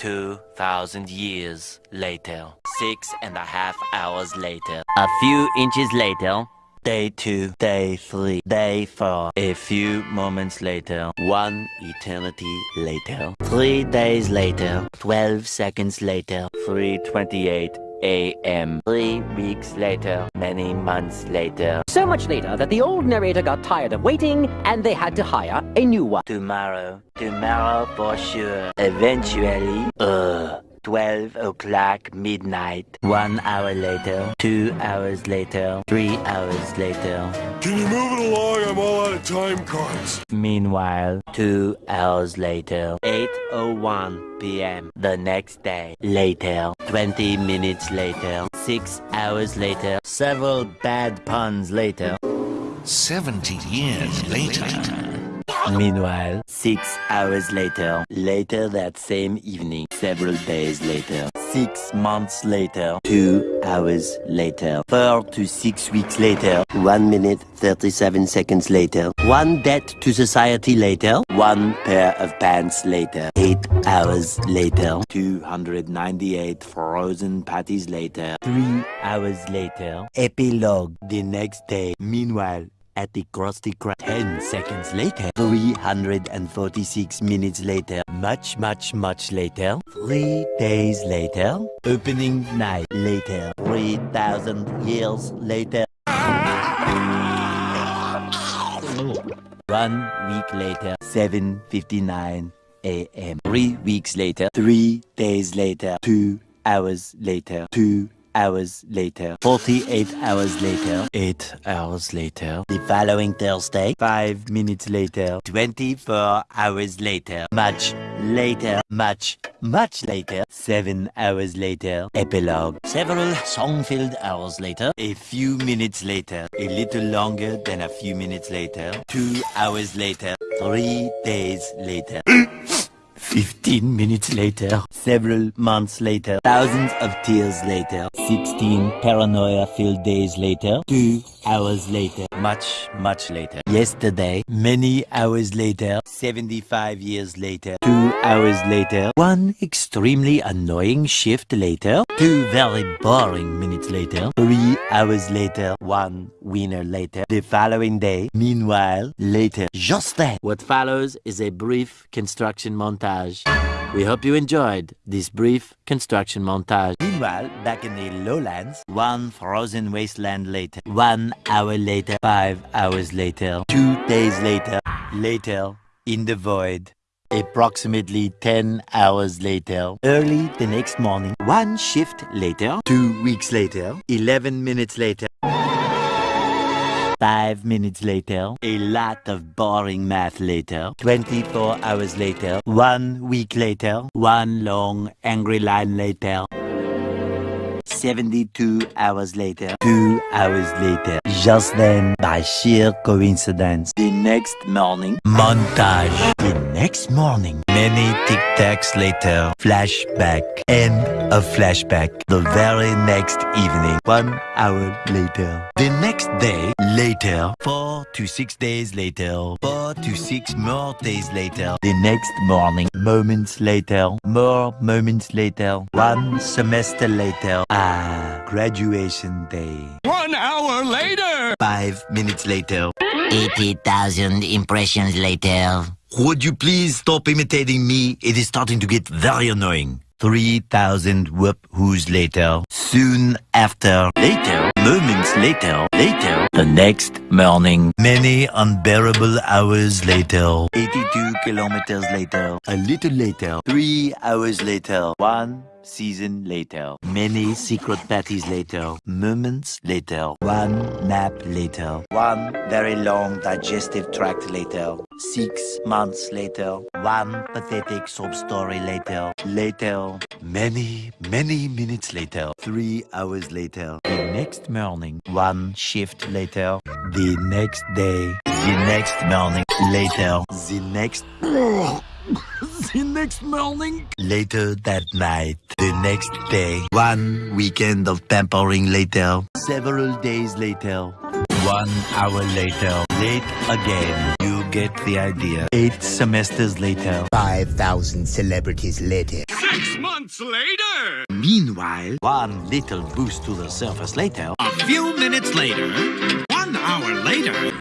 2,000 years later. Six and a half hours later. A few inches later. Day two, day three, day four. A few moments later. One eternity later. Three days later. Twelve seconds later. 328 a.m. Three weeks later. Many months later. So much later that the old narrator got tired of waiting and they had to hire a new one. Tomorrow. Tomorrow for sure. Eventually. Ugh. 12 o'clock midnight. One hour later. Two hours later. Three hours later. Can you move it along? I'm all out of time cards. Meanwhile, two hours later. 8.01 p.m. The next day. Later. 20 minutes later. Six hours later. Several bad puns later. 70 years later. Meanwhile, six hours later, later that same evening, several days later, six months later, two hours later, four to six weeks later, one minute, 37 seconds later, one debt to society later, one pair of pants later, eight hours later, 298 frozen patties later, three hours later, epilogue the next day. Meanwhile, at the Krusty Krab. 10 seconds later, 346 minutes later, much, much, much later, 3 days later, opening night later, 3,000 years later. One week later, 7.59 a.m. Three weeks later, three days later, two hours later, two hours later, 48 hours later, 8 hours later, the following Thursday, 5 minutes later, 24 hours later, much later, much, much later, 7 hours later, epilogue, several song-filled hours later, a few minutes later, a little longer than a few minutes later, 2 hours later, 3 days later. 15 minutes later, several months later, thousands of tears later, 16 paranoia-filled days later, 2 hours later, much, much later, yesterday, many hours later, 75 years later, 2 hours later, 1 extremely annoying shift later, 2 very boring minutes later, 3 hours later, 1 winner later, the following day, meanwhile, later, just then. What follows is a brief construction montage. We hope you enjoyed this brief construction montage. Meanwhile, back in the lowlands, one frozen wasteland later, one hour later, five hours later, two days later, later, in the void, approximately 10 hours later, early the next morning, one shift later, two weeks later, 11 minutes later, Five minutes later, a lot of boring math later, 24 hours later, one week later, one long angry line later, 72 hours later, two hours later, just then, by sheer coincidence, the next morning, montage. The next morning, many tic-tacs later, flashback, end of flashback. The very next evening, one hour later. The next day, later, four to six days later, four to six more days later. The next morning, moments later, more moments later, one semester later. Ah, Ah, graduation day. One hour later! Five minutes later. 80,000 impressions later. Would you please stop imitating me? It is starting to get very annoying. 3,000 whoop whoos later. Soon after. Later. Moments later. Later. The next morning. Many unbearable hours later. 82 kilometers later. A little later. Three hours later. One season later. Many secret parties later. Moments later. One nap later. One very long digestive tract later. Six months later. One pathetic sob story later. Later. Many, many minutes later. Three hours later. The next morning. One shift later. The next day. The next morning. Later. The next the next morning. Later that night. The next day. One weekend of pampering later. Several days later. One hour later. Late again. You get the idea. Eight semesters later. 5,000 celebrities later. Six months later! Meanwhile, one little boost to the surface later. A few minutes later. One hour later.